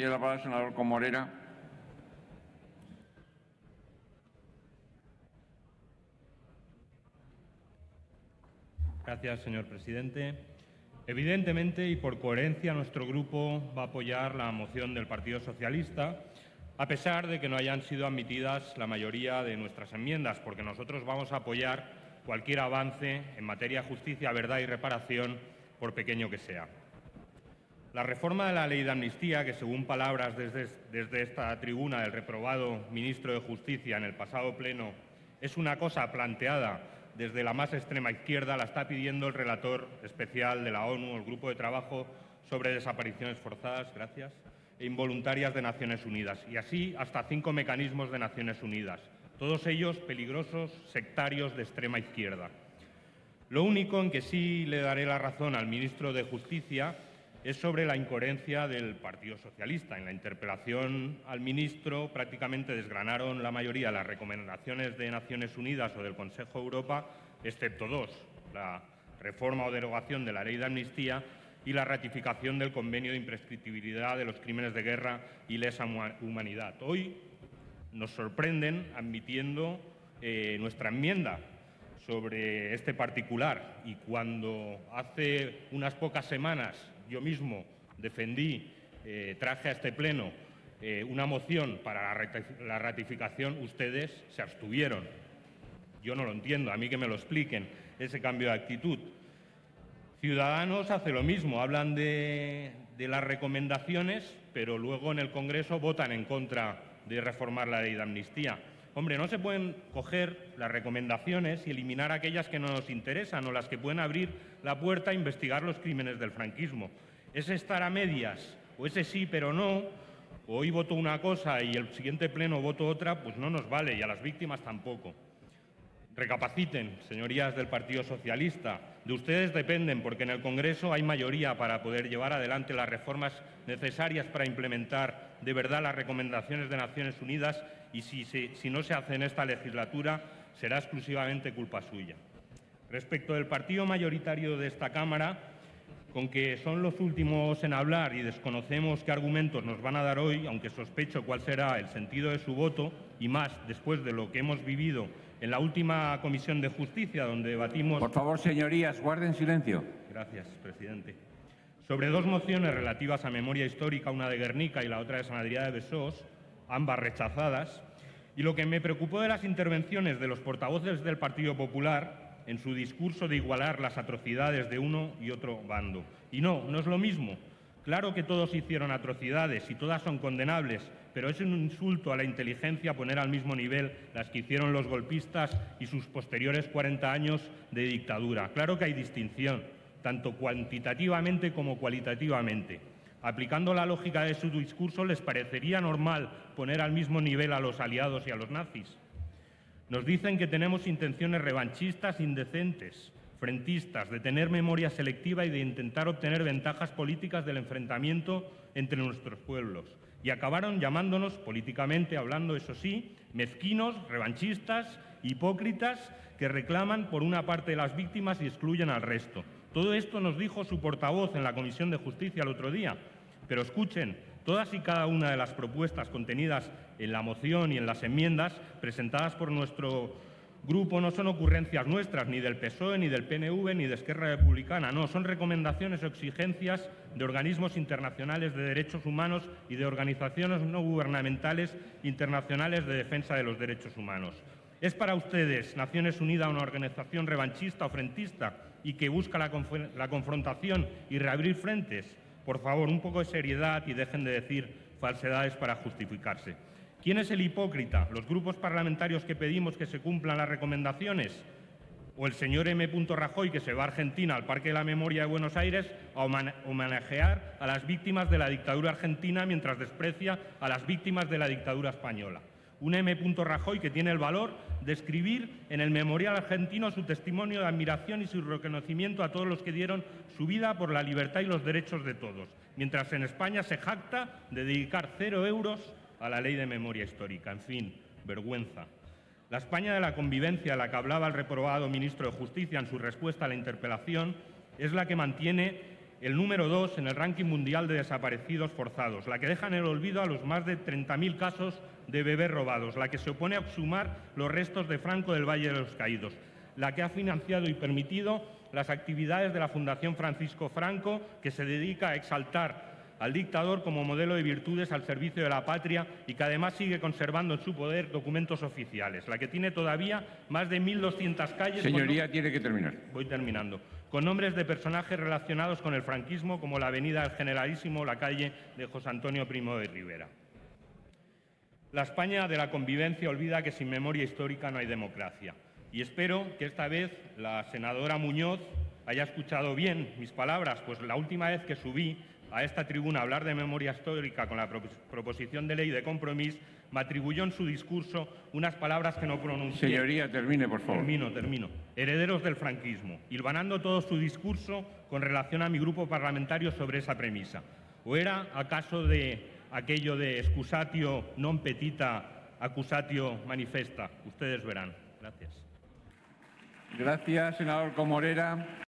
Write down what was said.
Tiene la palabra el senador Comorera. Gracias, señor presidente. Evidentemente y por coherencia, nuestro grupo va a apoyar la moción del Partido Socialista, a pesar de que no hayan sido admitidas la mayoría de nuestras enmiendas, porque nosotros vamos a apoyar cualquier avance en materia de justicia, verdad y reparación, por pequeño que sea. La reforma de la ley de amnistía, que según palabras desde, esta tribuna del reprobado ministro de Justicia en el pasado pleno, es una cosa planteada desde la más extrema izquierda, la está pidiendo el relator especial de la ONU, el Grupo de Trabajo sobre Desapariciones Forzadas gracias, e Involuntarias de Naciones Unidas, y así hasta cinco mecanismos de Naciones Unidas, todos ellos peligrosos, sectarios de extrema izquierda. Lo único en que sí le daré la razón al ministro de Justicia es sobre la incoherencia del Partido Socialista. En la interpelación al ministro prácticamente desgranaron la mayoría las recomendaciones de Naciones Unidas o del Consejo de Europa, excepto dos, la reforma o derogación de la ley de amnistía y la ratificación del convenio de imprescriptibilidad de los crímenes de guerra y lesa humanidad. Hoy nos sorprenden admitiendo eh, nuestra enmienda sobre este particular y cuando hace unas pocas semanas yo mismo defendí, eh, traje a este Pleno eh, una moción para la ratificación, ustedes se abstuvieron. Yo no lo entiendo, a mí que me lo expliquen, ese cambio de actitud. Ciudadanos hace lo mismo, hablan de, de las recomendaciones, pero luego en el Congreso votan en contra de reformar la ley de amnistía. Hombre, no se pueden coger las recomendaciones y eliminar aquellas que no nos interesan o las que pueden abrir la puerta a investigar los crímenes del franquismo. Ese estar a medias, o ese sí pero no, o hoy voto una cosa y el siguiente pleno voto otra, pues no nos vale y a las víctimas tampoco. Recapaciten, señorías del Partido Socialista. De ustedes dependen, porque en el Congreso hay mayoría para poder llevar adelante las reformas necesarias para implementar de verdad las recomendaciones de Naciones Unidas y si, si no se hace en esta legislatura será exclusivamente culpa suya. Respecto del partido mayoritario de esta Cámara, con que son los últimos en hablar y desconocemos qué argumentos nos van a dar hoy, aunque sospecho cuál será el sentido de su voto, y más después de lo que hemos vivido en la última Comisión de Justicia, donde debatimos... Por favor, señorías, guarden silencio. Gracias, presidente. Sobre dos mociones relativas a memoria histórica, una de Guernica y la otra de San Adrià de Besós, ambas rechazadas, y lo que me preocupó de las intervenciones de los portavoces del Partido Popular en su discurso de igualar las atrocidades de uno y otro bando. Y no, no es lo mismo. Claro que todos hicieron atrocidades y todas son condenables, pero es un insulto a la inteligencia poner al mismo nivel las que hicieron los golpistas y sus posteriores 40 años de dictadura. Claro que hay distinción, tanto cuantitativamente como cualitativamente. Aplicando la lógica de su discurso, ¿les parecería normal poner al mismo nivel a los aliados y a los nazis? Nos dicen que tenemos intenciones revanchistas indecentes, frentistas, de tener memoria selectiva y de intentar obtener ventajas políticas del enfrentamiento entre nuestros pueblos. Y acabaron llamándonos, políticamente hablando, eso sí, mezquinos, revanchistas, hipócritas, que reclaman por una parte de las víctimas y excluyen al resto. Todo esto nos dijo su portavoz en la Comisión de Justicia el otro día. Pero escuchen, todas y cada una de las propuestas contenidas en la moción y en las enmiendas presentadas por nuestro grupo no son ocurrencias nuestras, ni del PSOE, ni del PNV, ni de Esquerra Republicana. No, son recomendaciones o exigencias de organismos internacionales de derechos humanos y de organizaciones no gubernamentales internacionales de defensa de los derechos humanos. ¿Es para ustedes Naciones Unidas una organización revanchista o frentista y que busca la, la, confrontación y reabrir frentes? Por favor, un poco de seriedad y dejen de decir falsedades para justificarse. ¿Quién es el hipócrita? ¿Los grupos parlamentarios que pedimos que se cumplan las recomendaciones? ¿O el señor M. Rajoy que se va a Argentina al Parque de la Memoria de Buenos Aires a homenajear a las víctimas de la dictadura argentina mientras desprecia a las víctimas de la dictadura española? un M. Rajoy que tiene el valor de escribir en el Memorial Argentino su testimonio de admiración y su reconocimiento a todos los que dieron su vida por la libertad y los derechos de todos, mientras en España se jacta de dedicar cero euros a la ley de memoria histórica. En fin, vergüenza. La España de la convivencia, la que hablaba el reprobado ministro de Justicia en su respuesta a la interpelación, es la que mantiene el número dos en el ranking mundial de desaparecidos forzados, la que deja en el olvido a los más de 30.000 casos de bebés robados, la que se opone a exhumar los restos de Franco del Valle de los Caídos, la que ha financiado y permitido las actividades de la Fundación Francisco Franco, que se dedica a exaltar al dictador como modelo de virtudes al servicio de la patria y que además sigue conservando en su poder documentos oficiales, la que tiene todavía más de 1.200 calles. Señoría, tiene que terminar. Voy terminando. Con nombres de personajes relacionados con el franquismo, como la Avenida del Generalísimo o la calle de José Antonio Primo de Rivera. La España de la convivencia olvida que sin memoria histórica no hay democracia. Y espero que esta vez la senadora Muñoz haya escuchado bien mis palabras, pues la última vez que subí a esta tribuna hablar de memoria histórica con la proposición de ley de compromiso, me atribuyó en su discurso unas palabras que no pronuncié. Señoría, termine, por favor. Termino, termino. Herederos del franquismo, hilvanando todo su discurso con relación a mi grupo parlamentario sobre esa premisa. ¿O era acaso de aquello de excusatio non petita, accusatio manifesta? Ustedes verán. Gracias. Gracias, senador Comorera.